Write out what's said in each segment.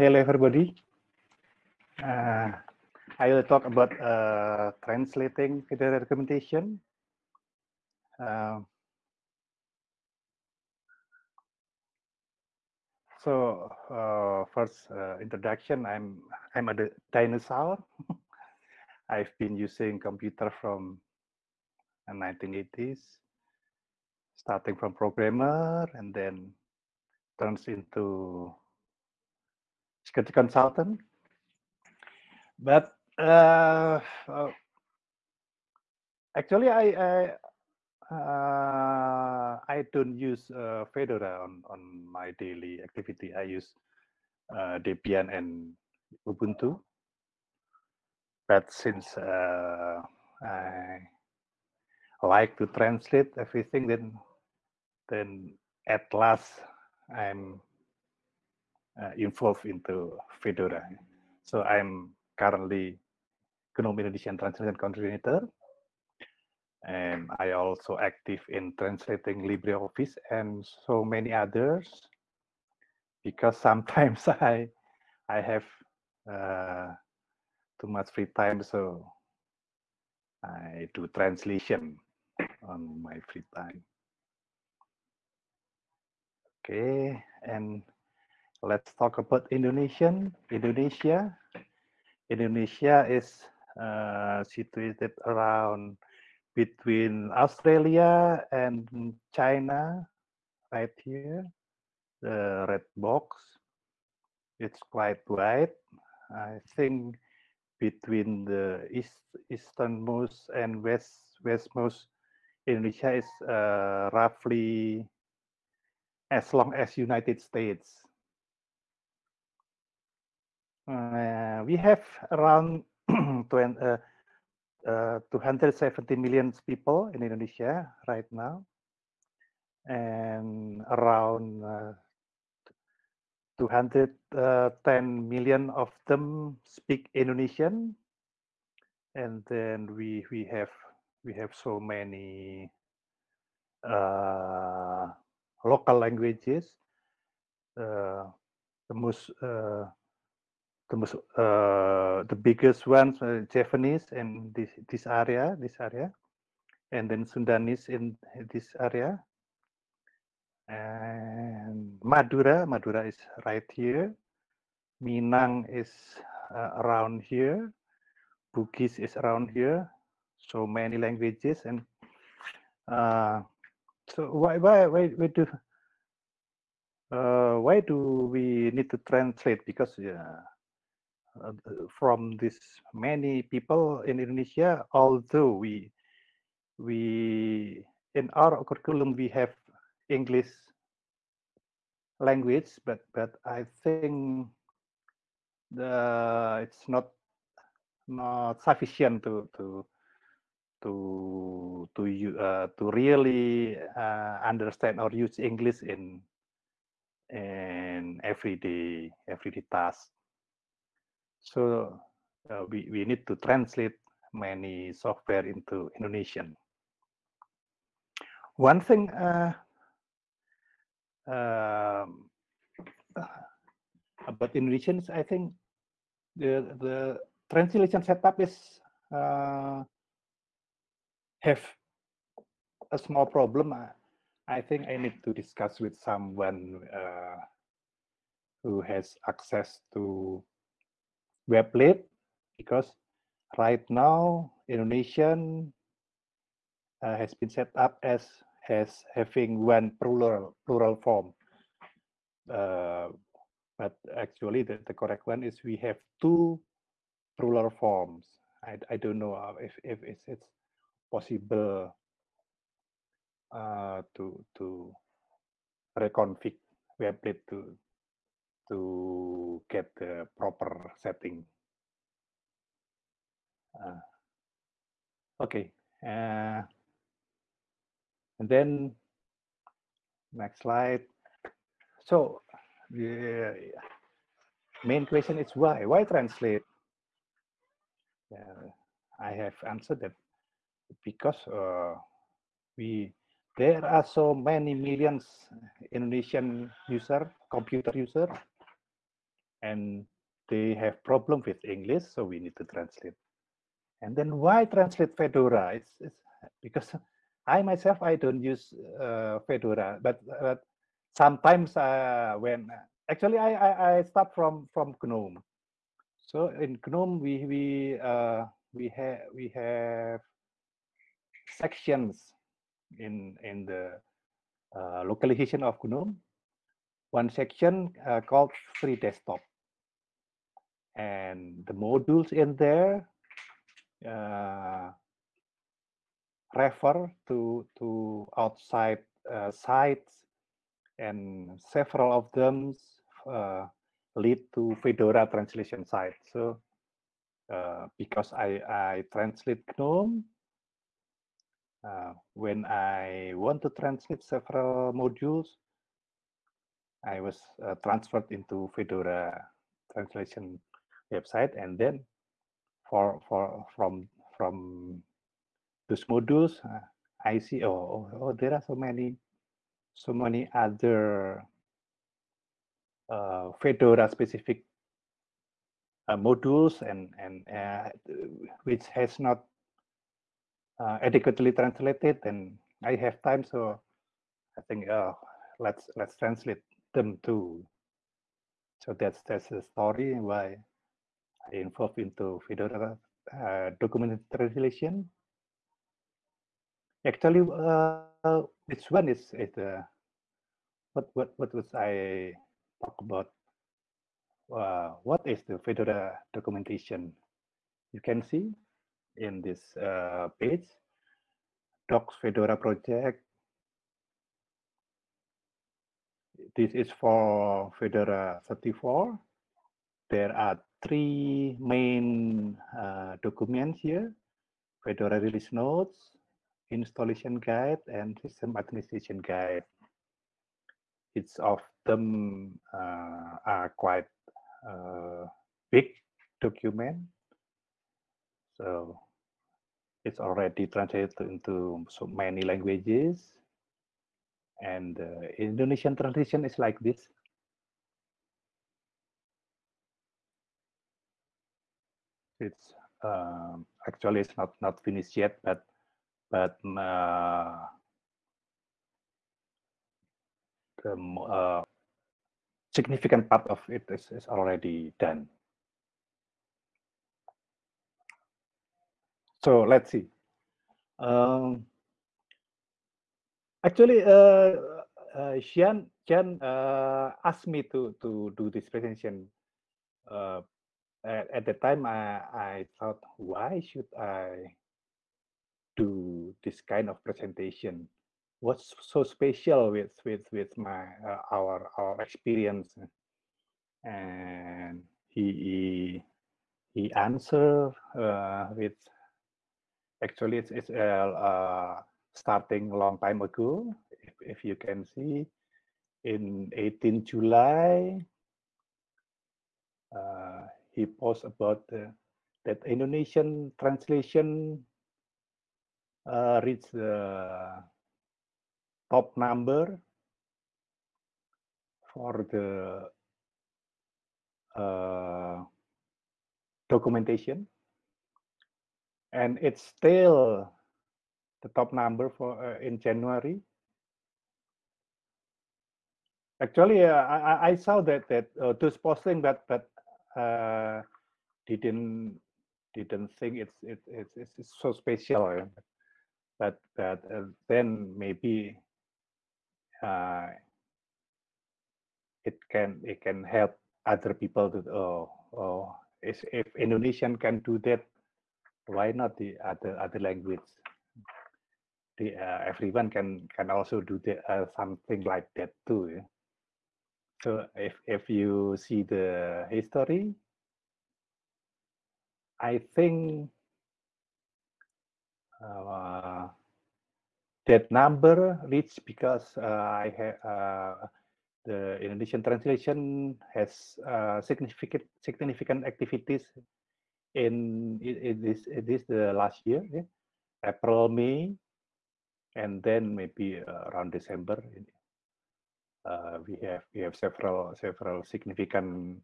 hello everybody. Uh, I will talk about uh, translating video documentation. Uh, so uh, first uh, introduction, I'm I'm a dinosaur. I've been using computer from the 1980s, starting from programmer and then turns into security consultant. But uh, uh, actually, I I, uh, I don't use uh, Fedora on on my daily activity. I use uh, Debian and Ubuntu. But since uh, I like to translate everything, then then at last I'm involved into Fedora. So I'm currently GNOME Indonesian Translation Coordinator. And I also active in translating LibreOffice and so many others because sometimes I I have uh, too much free time, so I do translation on my free time. Okay, and let's talk about Indonesian. Indonesia. Indonesia is uh, situated around between Australia and China, right here, the red box. It's quite wide. I think between the east easternmost and west westmost Indonesia is uh, roughly as long as United States. Uh, we have around 20, uh, uh, 270 million people in Indonesia right now, and around uh, 210 million of them speak Indonesian, and then we we have we have so many uh, local languages. Uh, the most the most uh, the biggest ones uh, Javanese in this this area this area and then Sundanese in this area. And Madura Madura is right here. Minang is uh, around here. Bugis is around here. So many languages and uh, so why why why, why do uh, why do we need to translate? Because yeah from this many people in Indonesia, although we we in our curriculum we have English language, but but I think the it's not not sufficient to to to to uh, to really uh, understand or use English in in everyday everyday tasks. So uh, we, we need to translate many software into Indonesian. One thing uh, uh, about Indonesians, I think the the translation setup is uh, have a small problem. I think I need to discuss with someone uh, who has access to Weblate because right now Indonesian uh, has been set up as as having one plural plural form. Uh, but actually the, the correct one is we have two plural forms. I, I don't know if, if it's, it's possible uh, to to reconfig Weblate to to get the proper setting. Uh, okay, uh, and then next slide. So the main question is why? Why translate? Uh, I have answered that because uh, we there are so many millions Indonesian user, computer user, and they have problem with English, so we need to translate. And then why translate Fedora? It's, it's because I myself I don't use uh, Fedora, but, but sometimes uh, when actually I, I, I start from from GNOME. So in GNOME we we uh, we have we have sections in in the uh, localization of GNOME. One section uh, called free desktop, and the modules in there uh, refer to to outside uh, sites, and several of them uh, lead to Fedora translation site. So uh, because I I translate GNOME, uh, when I want to translate several modules, I was uh, transferred into Fedora translation website, and then for for from from those modules, uh, I see oh, oh, oh there are so many so many other uh, Fedora specific uh, modules and and uh, which has not uh, adequately translated and I have time so I think oh let's let's translate them too. So that's that's the story why involved into Fedora uh, document translation actually uh, which one is it? uh, what what what was I talk about uh, what is the Fedora documentation. You can see in this uh, page, docs Fedora project. This is for Fedora 34. There are three main uh, documents here, Fedora release notes, installation guide, and system administration guide. Each of them uh, are quite uh, big document. So it's already translated into so many languages. And uh, Indonesian translation is like this. It's um, actually it's not not finished yet, but but uh, the uh, significant part of it is, is already done. So let's see. Um, actually, uh, uh, Xian, Xian uh, asked me to to do this presentation. Uh, at, at the time, I, I thought, why should I do this kind of presentation? what's so special with with with my uh, our our experience and he he, answered uh, with actually it's, it's uh, uh, starting a long time ago if, if you can see in 18 july uh, he posted about that indonesian translation uh, reached the top number for the uh, documentation and it's still the top number for uh, in January. Actually, uh, I, I saw that that uh, those posting that that uh, didn't didn't think it's it, it's it's so special, but but uh, then maybe uh, it can it can help other people to oh oh if Indonesian can do that, why not the other other language? The uh, everyone can can also do the, uh, something like that too. Yeah? So if if you see the history, I think uh, that number reached because uh, I have uh, the Indonesian translation has uh, significant significant activities in, this this the last year, yeah? April, May, and then maybe around December. Uh, we have we have several several significant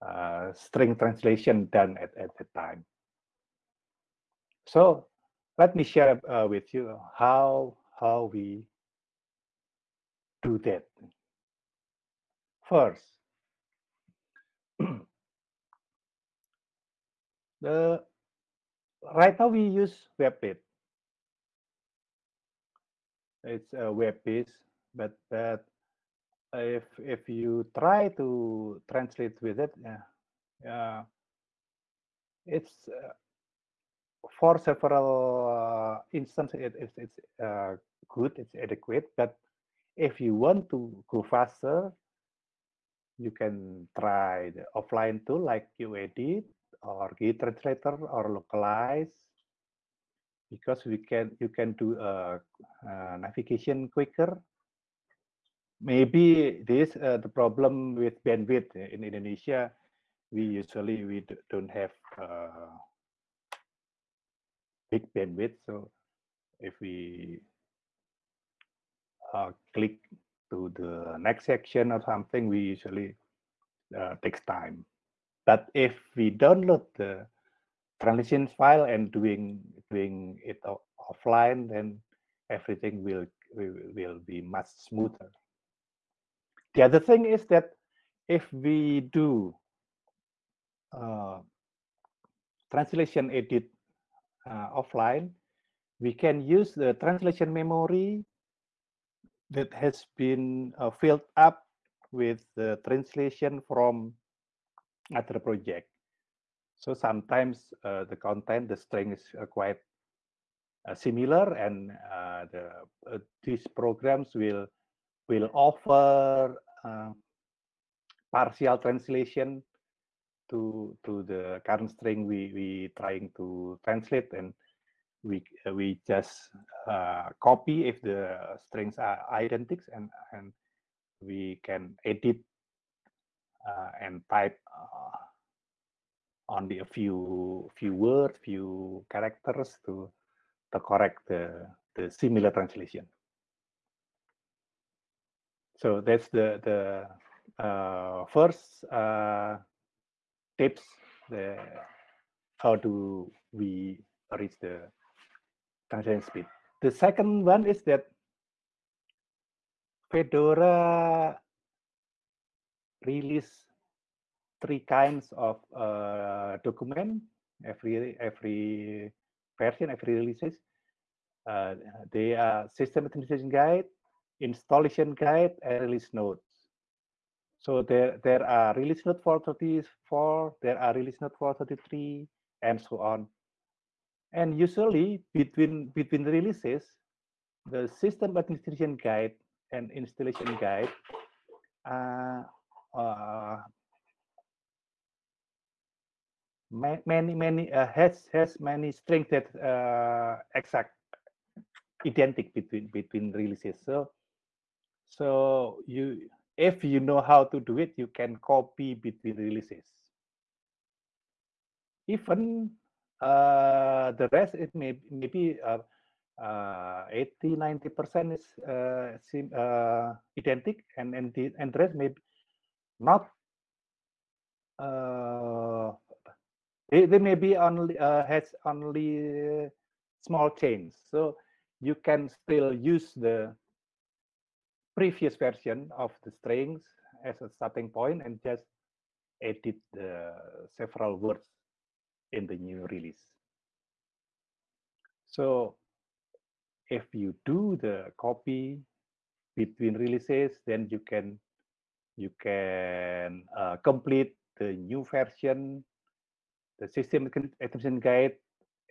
uh, string translation done at, at the time. So let me share uh, with you how how we do that. First, the right now we use WebPage. It's a web page, but but if if you try to translate with it, yeah it's uh, for several uh, instances it, it's uh, good, it's adequate. But if you want to go faster, you can try the offline tool like QEdit or GTranslator or Lokalize because we can you can do a, a navigation quicker. Maybe this uh, the problem with bandwidth in Indonesia. We usually we don't have uh, big bandwidth, so if we uh, click to the next section or something, we usually uh, takes time. But if we download the translation file and doing doing it offline, then everything will will be much smoother. The other thing is that if we do uh, translation edit uh, offline, we can use the translation memory that has been uh, filled up with the translation from other project. So sometimes uh, the content, the string is uh, quite uh, similar, and uh, the uh, these programs will will offer uh, partial translation to to the current string we we trying to translate, and we we just copy if the strings are identical, and and we can edit uh, and type uh, only a few few words, few characters to to correct the the similar translation. So that's the the uh, first uh, tips. The how do we reach the translation speed? The second one is that Fedora release three kinds of uh, document every every version, every releases. Uh, they are system administration guide, installation guide, and release notes. So there there are release note 434, there are release note 433, and so on. And usually between between the releases, the system administration guide and installation guide uh, uh, many many uh, has has many strengths that uh, exact identical between between releases so so you if you know how to do it you can copy between releases. Even uh, the rest it may maybe uh, uh, 80 90 percent is uh, sim, uh, identical and and the and the rest may not uh, they, they may be only uh, has only small change so you can still use the previous version of the strings as a starting point and just edit the several words in the new release so if you do the copy between releases, then you can you can uh, complete the new version, the system extension guide,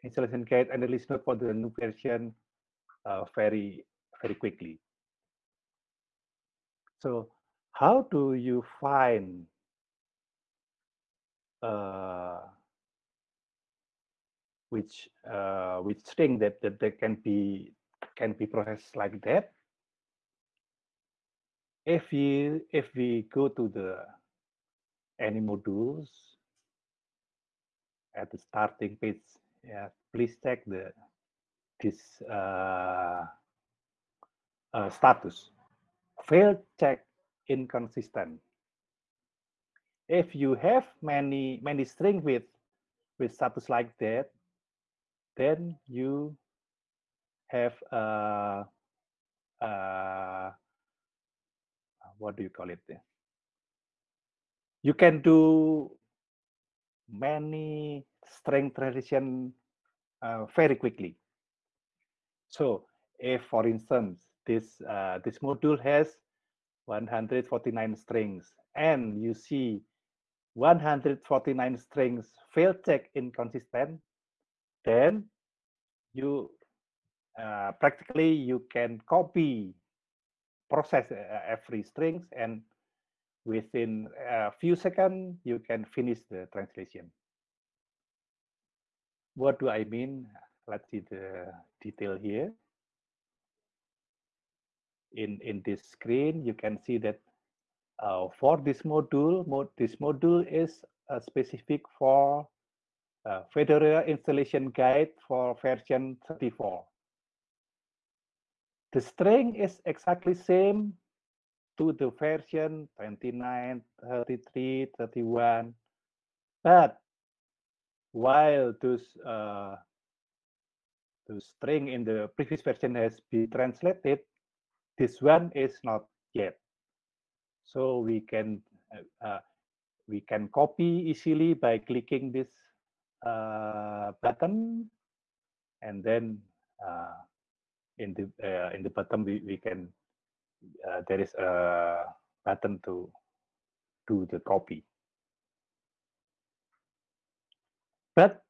installation guide, and release note for the new version uh, very very quickly. So how do you find uh, which uh, which string that, that that can be can be processed like that. If we if we go to the any modules at the starting page, yeah, please check the this uh, uh, status. Failed check inconsistent. if you have many many string with with status like that, then you have a, uh, what do you call it? You can do many string transition uh, very quickly. So if, for instance, this uh, this module has 149 strings, and you see 149 strings fail check inconsistent, then you uh, practically you can copy process uh, every strings and within a few seconds you can finish the translation. What do i mean? Let's see the detail here in in this screen you can see that uh, for this module mod, this module is uh, specific for uh, Fedora installation guide for version 34 the string is exactly same to the version 29, 33, 31. But while those uh, the string in the previous version has been translated, this one is not yet. So we can uh, uh we can copy easily by clicking this uh, button, and then uh, in the uh, in the bottom we, we can uh, there is a button to do the copy but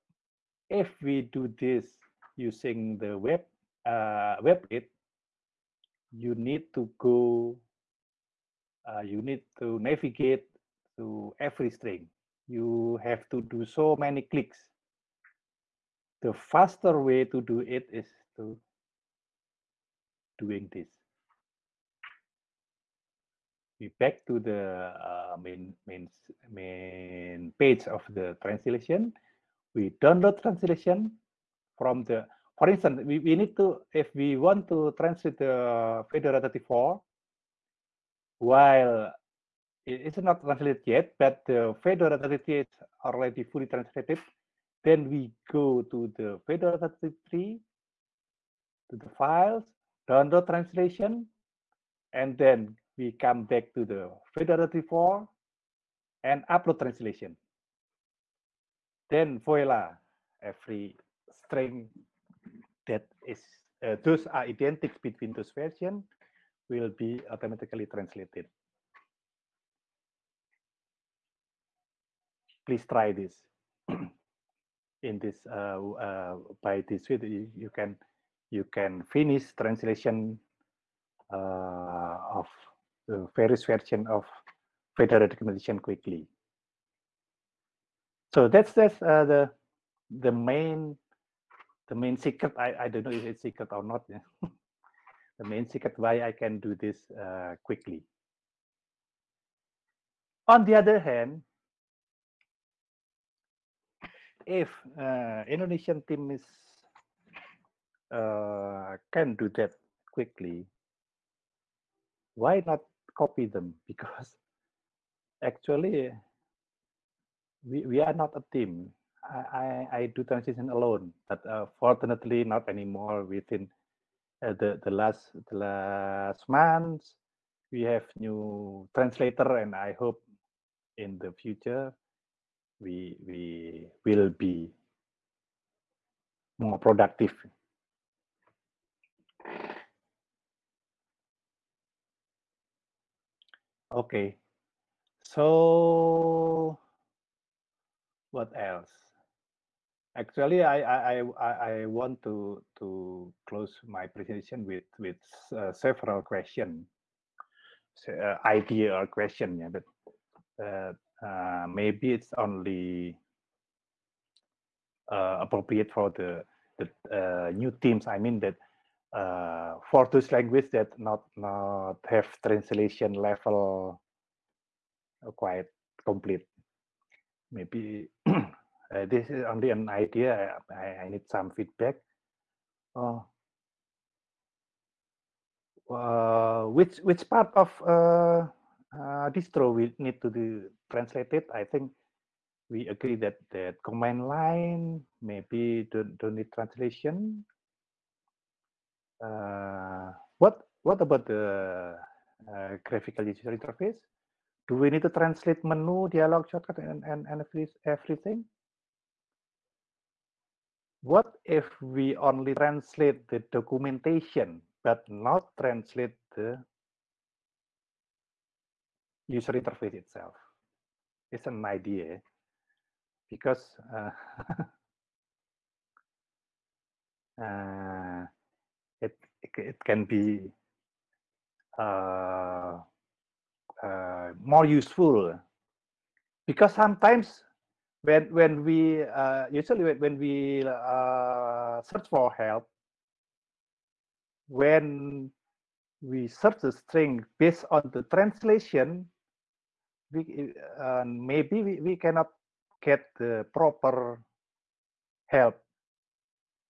if we do this using the web uh, WebKit you need to go uh, you need to navigate to every string you have to do so many clicks the faster way to do it is to doing this. We back to the uh, main, main, main page of the translation. We download translation from the, for instance, we, we need to, if we want to translate the uh, Fedora 34, while it is not translated yet, but the Fedora 33 is already fully translated, then we go to the Fedora 33, to the files, download translation, and then we come back to the Fedora 34 and upload translation. Then voila, every string that is uh, those are identical between those versions will be automatically translated. Please try this. In this uh, uh, by this way, you, you can you can finish translation uh, of the various version of Fedora documentation quickly. So that's that's uh, the the main the main secret. I I don't know if it's secret or not. The main secret why I can do this uh, quickly. On the other hand, if uh, Indonesian team is uh, can do that quickly, why not copy them? Because actually, we, we are not a team. I, I, do transition alone, but uh, fortunately not anymore. Within uh, the the last the last months, we have new translator, and I hope in the future we we will be more productive Okay. So what else? Actually, I I I, I want to to close my presentation with with uh, several questions, uh, idea or question. Yeah, but uh, uh, maybe it's only uh, appropriate for the the uh, new teams. I mean that for those language that not not have translation level quite complete. Maybe uh, this is only an idea. I, I need some feedback. Uh, uh, which which part of uh, uh, distro we need to do translated, I think we agree that the command line maybe don't, don't need translation. Uh, what what about the uh, graphical user interface? Do we need to translate menu, dialog, shortcut, and, and, and everything? What if we only translate the documentation, but not translate the user interface itself? It's an idea because uh, uh, it, it can be uh, uh, more useful because sometimes when when we uh, usually when we uh, search for help when we search the string based on the translation we uh, maybe we, we cannot get the proper help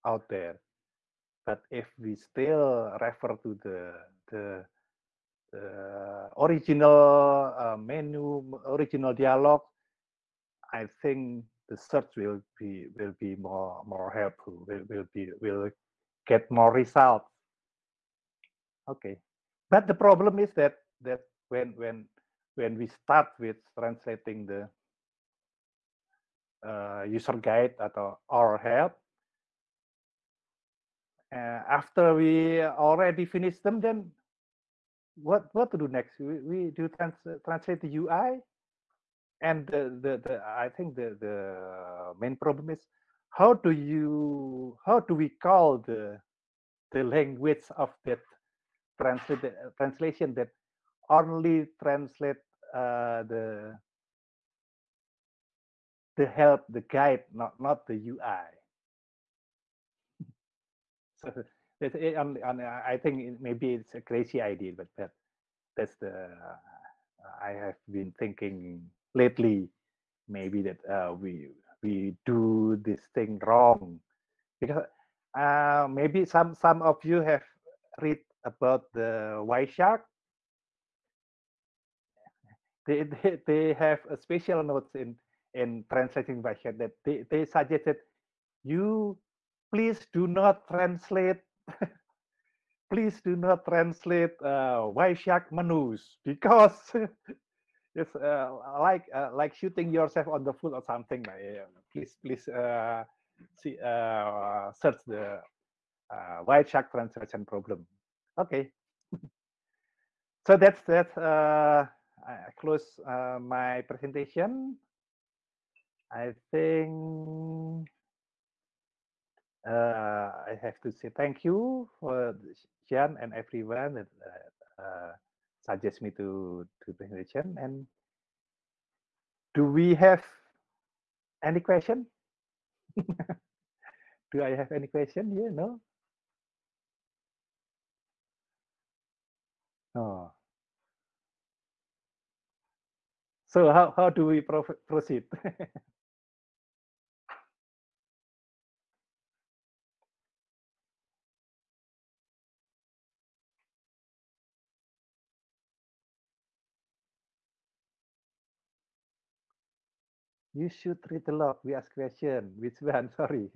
out there. But if we still refer to the the, the original uh, menu original dialogue I think the search will be will be more more helpful. Will will be will get more results. Okay, but the problem is that that when when when we start with translating the uh, user guide atau our help, uh, after we already finish them, then what what to do next? We, we do trans translate the UI and the, the, the I think the, the main problem is how do you how do we call the the language of that translate translation that only translate uh, the the help the guide not not the UI. so it, I think maybe it's a crazy idea, but that, that's the uh, I have been thinking lately maybe that uh, we we do this thing wrong because uh, maybe some some of you have read about the Wireshark. They, they, they have a special notes in in translating Wireshark that they, they suggested you please do not translate please do not translate uh, Wireshark menus because it's uh, like uh, like shooting yourself on the foot or something. Uh, please please uh, see uh, search the uh, Wireshark translation problem. Okay. so that's that. I close my presentation. I think I have to say thank you for Jan and everyone that suggest me to to presentation. And do we have any question? do I have any question here? No. Oh. So how, how do we proceed? You should read the log. We ask question. Which one? Sorry.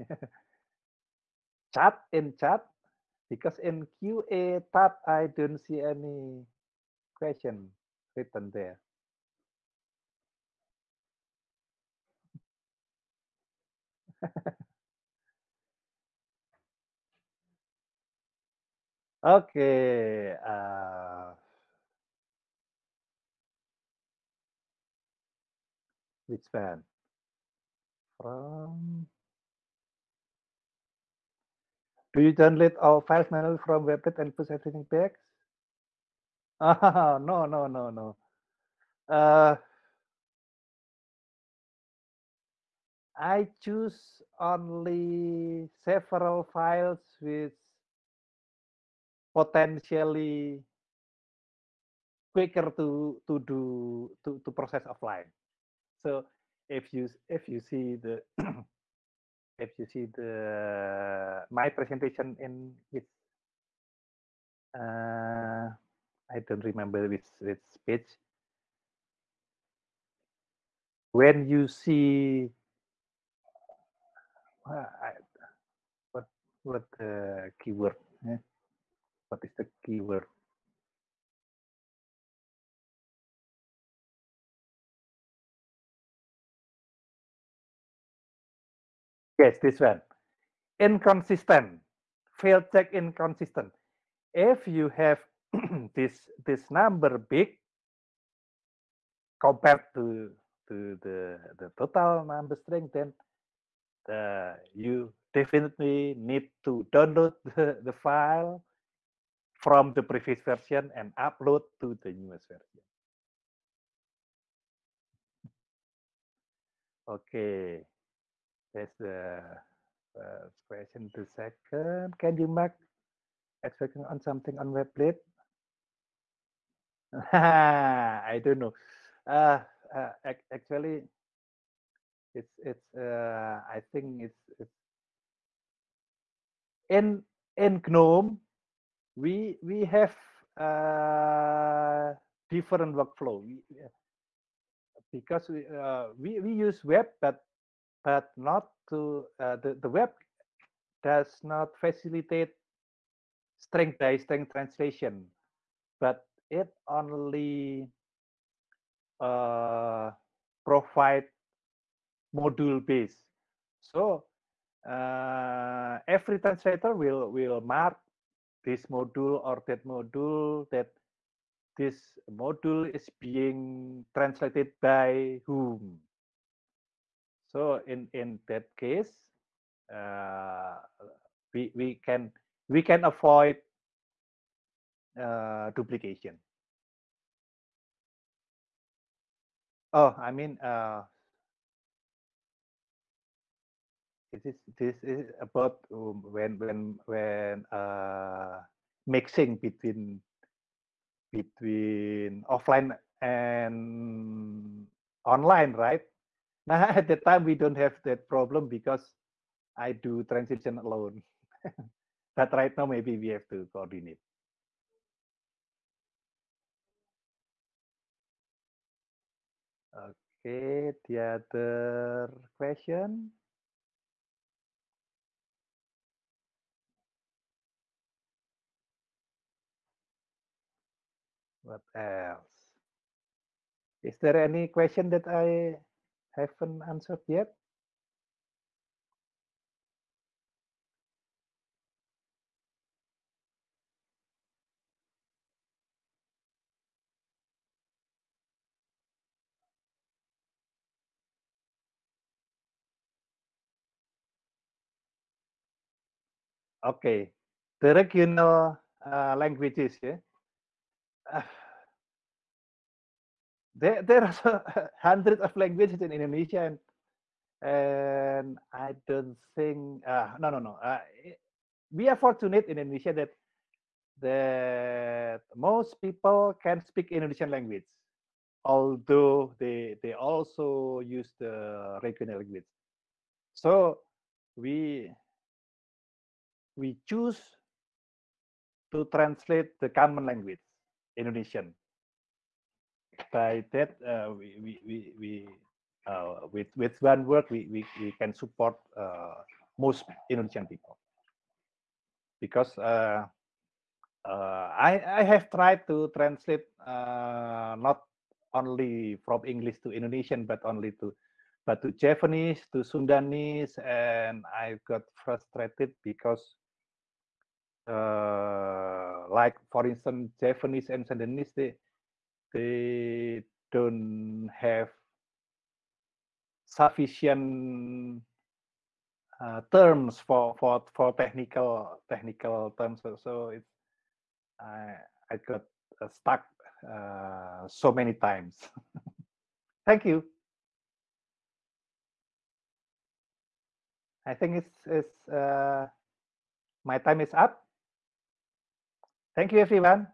chat in chat because in QA tab I don't see any question written there. okay. Uh, which one? From Do you download all files manually from WebKit and push everything back? Ah, no, no, no, no. Uh, I choose only several files with potentially quicker to to do to, to process offline. So if you if you see the if you see the my presentation in which uh, I don't remember which which page. when you see uh, what what the keyword eh? what is the keyword yes this one. Inconsistent. Failed check inconsistent. If you have this this number big compared to to the the total number string then the, you definitely need to download the, the file from the previous version and upload to the newest version. Okay, that's the first question. The second, can you mark expecting on something on Weblate? I don't know. Uh, uh, actually, it's it's uh, I think it's, it's in in GNOME we we have uh, different workflow we, because we, uh, we we use web but but not to uh, the the web does not facilitate string by string translation but it only uh, provide module base. So uh, every translator will will mark this module or that module that this module is being translated by whom. So in in that case, uh, we we can we can avoid uh, duplication. Oh, I mean, uh, this this is about um, when when when uh, mixing between between offline and online, right? At that time we don't have that problem because I do transition alone. but right now maybe we have to coordinate. Okay, the other question. What else? Is there any question that I haven't answered yet? Okay, the regional uh, languages, yeah. There there are hundreds of languages in Indonesia, and and I don't think uh, no no no. Uh, we are fortunate in Indonesia that that most people can speak Indonesian language, although they they also use the regional language. So we we choose to translate the common language Indonesian. By that, uh, we, we, we, we uh, with, with one work we, we, we can support uh, most Indonesian people. Because uh, uh, I, I have tried to translate uh, not only from English to Indonesian, but only to but to Javanese, to Sundanese, and I got frustrated because uh, like for instance Javanese and Sundanese they they don't have sufficient uh, terms for for for technical technical terms. So, so it's I I got uh, stuck uh, so many times. Thank you. I think it's it's uh, my time is up. Thank you, everyone.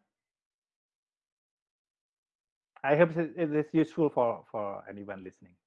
I hope it is useful for, for anyone listening.